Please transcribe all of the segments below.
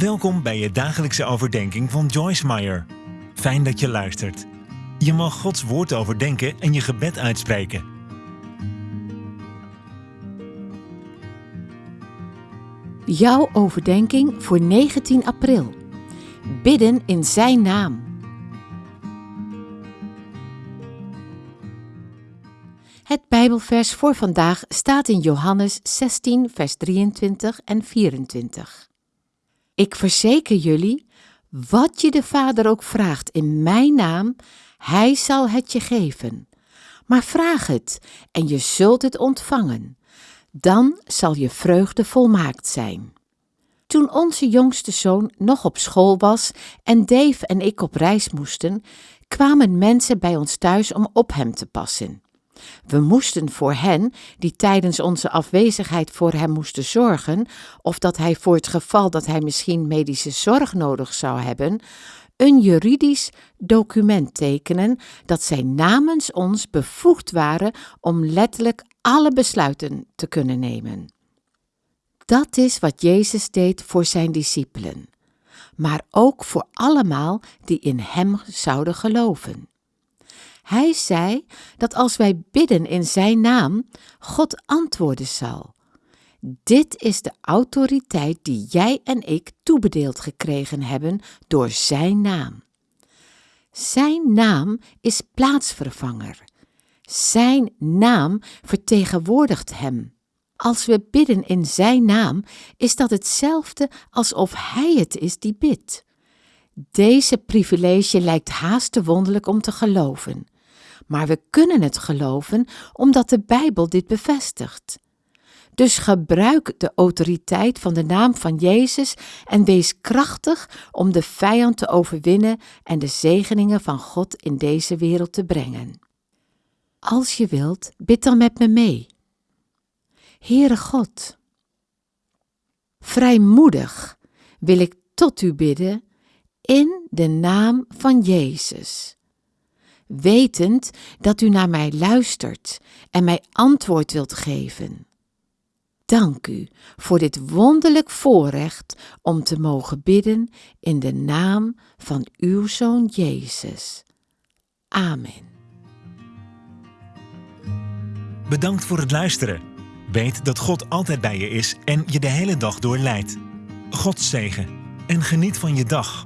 Welkom bij je dagelijkse overdenking van Joyce Meyer. Fijn dat je luistert. Je mag Gods woord overdenken en je gebed uitspreken. Jouw overdenking voor 19 april. Bidden in Zijn naam. Het Bijbelvers voor vandaag staat in Johannes 16, vers 23 en 24. Ik verzeker jullie, wat je de Vader ook vraagt in mijn naam, Hij zal het je geven. Maar vraag het en je zult het ontvangen. Dan zal je vreugde volmaakt zijn. Toen onze jongste zoon nog op school was en Dave en ik op reis moesten, kwamen mensen bij ons thuis om op hem te passen. We moesten voor hen, die tijdens onze afwezigheid voor hem moesten zorgen, of dat hij voor het geval dat hij misschien medische zorg nodig zou hebben, een juridisch document tekenen dat zij namens ons bevoegd waren om letterlijk alle besluiten te kunnen nemen. Dat is wat Jezus deed voor zijn discipelen, maar ook voor allemaal die in Hem zouden geloven. Hij zei dat als wij bidden in Zijn naam, God antwoorden zal. Dit is de autoriteit die jij en ik toebedeeld gekregen hebben door Zijn naam. Zijn naam is plaatsvervanger. Zijn naam vertegenwoordigt Hem. Als we bidden in Zijn naam, is dat hetzelfde alsof Hij het is die bidt. Deze privilege lijkt haast te wonderlijk om te geloven. Maar we kunnen het geloven omdat de Bijbel dit bevestigt. Dus gebruik de autoriteit van de naam van Jezus en wees krachtig om de vijand te overwinnen en de zegeningen van God in deze wereld te brengen. Als je wilt, bid dan met me mee. Heere God, vrijmoedig wil ik tot u bidden in de naam van Jezus wetend dat u naar mij luistert en mij antwoord wilt geven. Dank u voor dit wonderlijk voorrecht om te mogen bidden in de naam van uw Zoon Jezus. Amen. Bedankt voor het luisteren. Weet dat God altijd bij je is en je de hele dag door leidt. God zegen en geniet van je dag.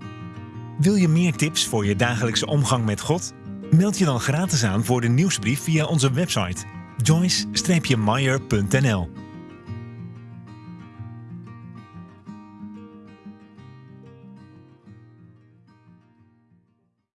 Wil je meer tips voor je dagelijkse omgang met God? Meld je dan gratis aan voor de nieuwsbrief via onze website joyce-meyer.nl